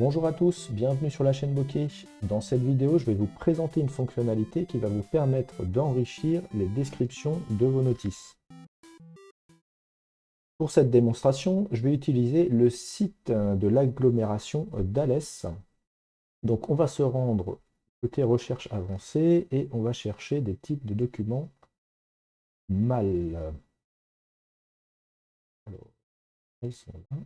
Bonjour à tous, bienvenue sur la chaîne Bokeh. Dans cette vidéo, je vais vous présenter une fonctionnalité qui va vous permettre d'enrichir les descriptions de vos notices. Pour cette démonstration, je vais utiliser le site de l'agglomération d'Alès. Donc on va se rendre côté recherche avancée et on va chercher des types de documents mal. Alors, sont là.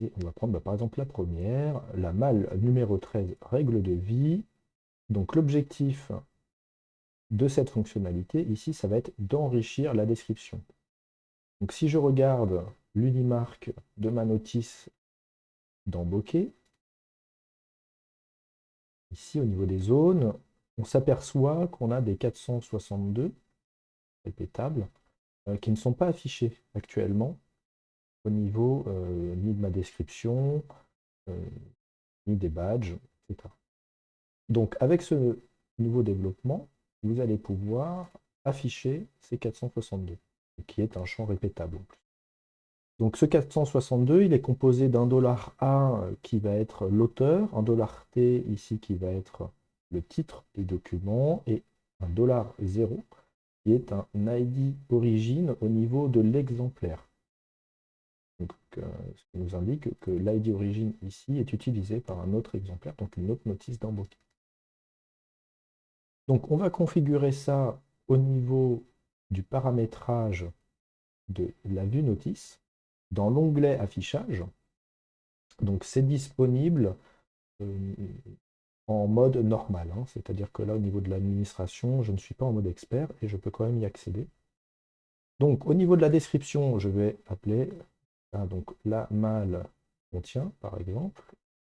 On va prendre bah, par exemple la première, la malle numéro 13, règle de vie. Donc l'objectif de cette fonctionnalité, ici, ça va être d'enrichir la description. Donc si je regarde l'unimarque de ma notice dans Bokeh, ici au niveau des zones, on s'aperçoit qu'on a des 462 répétables euh, qui ne sont pas affichés actuellement au niveau euh, ni de ma description, euh, ni des badges, etc. Donc avec ce nouveau développement, vous allez pouvoir afficher ces 462, qui est un champ répétable en plus. Donc ce 462, il est composé d'un dollar A qui va être l'auteur, un dollar T ici qui va être le titre du document, et un dollar 0 qui est un ID origine au niveau de l'exemplaire. Euh, ce qui nous indique que l'ID origine ici est utilisé par un autre exemplaire, donc une autre notice d'embauche. Donc on va configurer ça au niveau du paramétrage de la vue notice dans l'onglet affichage. Donc c'est disponible euh, en mode normal, hein. c'est-à-dire que là au niveau de l'administration, je ne suis pas en mode expert et je peux quand même y accéder. Donc au niveau de la description, je vais appeler ah, donc la malle contient, par exemple,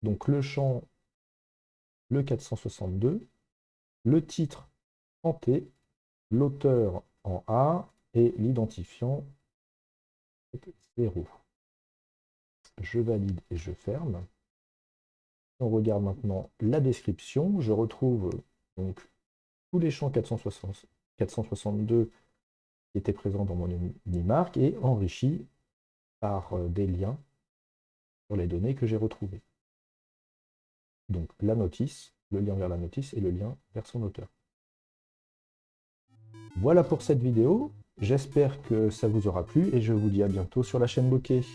donc le champ, le 462, le titre en T, l'auteur en A et l'identifiant 0. Je valide et je ferme. On regarde maintenant la description. Je retrouve donc tous les champs 462 qui étaient présents dans mon unimarque et enrichi par euh, des liens sur les données que j'ai retrouvées. Donc la notice, le lien vers la notice et le lien vers son auteur. Voilà pour cette vidéo, j'espère que ça vous aura plu et je vous dis à bientôt sur la chaîne Bokeh.